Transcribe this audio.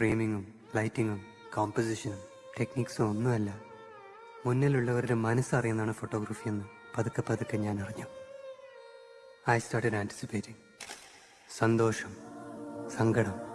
ഫ്രെയിമിങ്ങും ലൈറ്റിങ്ങും കോമ്പസിഷനും ടെക്നിക്സും ഒന്നുമല്ല. മുന്നിലുള്ളവരുടെ മനസ്സറിയുന്നതാണ് ഫോട്ടോഗ്രാഫി എന്ന് പതുക്കെ പതുക്കെ ഞാൻ അറിഞ്ഞു. ഐ സ്റ്റാർട്ടഡ് ആന്റിസിപ്പേറ്റിംഗ് സന്തോഷം സങ്കടം